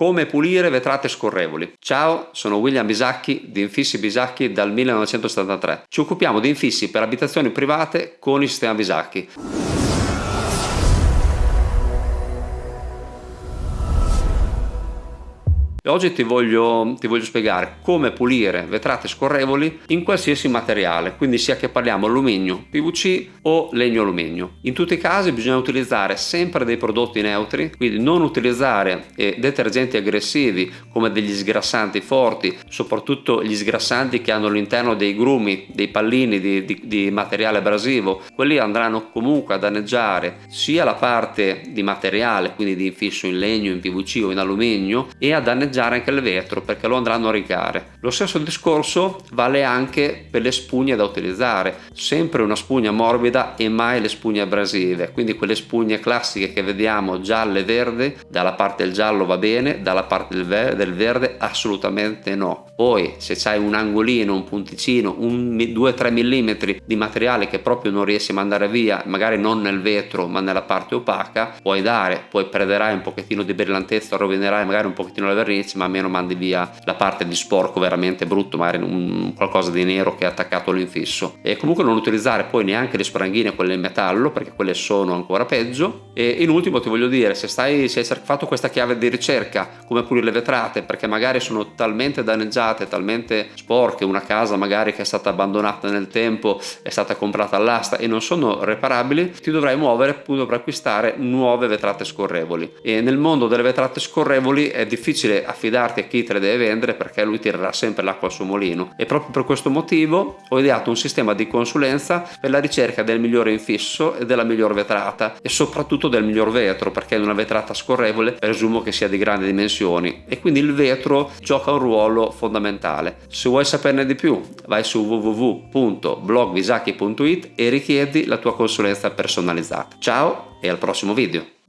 come pulire vetrate scorrevoli. Ciao, sono William Bisacchi di Infissi Bisacchi dal 1973. Ci occupiamo di infissi per abitazioni private con il sistema Bisacchi. Oggi ti voglio, ti voglio, spiegare come pulire vetrate scorrevoli in qualsiasi materiale, quindi sia che parliamo alluminio, PVC o legno alluminio. In tutti i casi bisogna utilizzare sempre dei prodotti neutri, quindi non utilizzare eh, detergenti aggressivi come degli sgrassanti forti, soprattutto gli sgrassanti che hanno all'interno dei grumi, dei pallini di, di, di materiale abrasivo. Quelli andranno comunque a danneggiare sia la parte di materiale, quindi di infisso in legno, in PVC o in alluminio, e a danneggiare danneggiare anche il vetro perché lo andranno a rigare. Lo stesso discorso vale anche per le spugne da utilizzare, sempre una spugna morbida e mai le spugne abrasive, quindi quelle spugne classiche che vediamo gialle e verde, dalla parte del giallo va bene, dalla parte del, ver del verde assolutamente no. Poi se c'hai un angolino, un punticino, un 2-3 mm di materiale che proprio non riesci a mandare via, magari non nel vetro ma nella parte opaca, puoi dare, poi perderai un pochettino di brillantezza, rovinerai magari un pochettino la vernice ma almeno mandi via la parte di sporco veramente brutto magari un, qualcosa di nero che è attaccato all'infisso e comunque non utilizzare poi neanche le spranghine quelle in metallo perché quelle sono ancora peggio. E in ultimo ti voglio dire se stai se hai fatto questa chiave di ricerca come pulire le vetrate perché magari sono talmente danneggiate talmente sporche una casa magari che è stata abbandonata nel tempo è stata comprata all'asta e non sono reparabili ti dovrai muovere per acquistare nuove vetrate scorrevoli. E nel mondo delle vetrate scorrevoli è difficile affidarti a chi te le deve vendere perché lui tirerà sempre l'acqua al suo mulino e proprio per questo motivo ho ideato un sistema di consulenza per la ricerca del migliore infisso e della miglior vetrata e soprattutto del miglior vetro perché in una vetrata scorrevole presumo che sia di grandi dimensioni e quindi il vetro gioca un ruolo fondamentale. Se vuoi saperne di più vai su www.blogvisacchi.it e richiedi la tua consulenza personalizzata. Ciao e al prossimo video!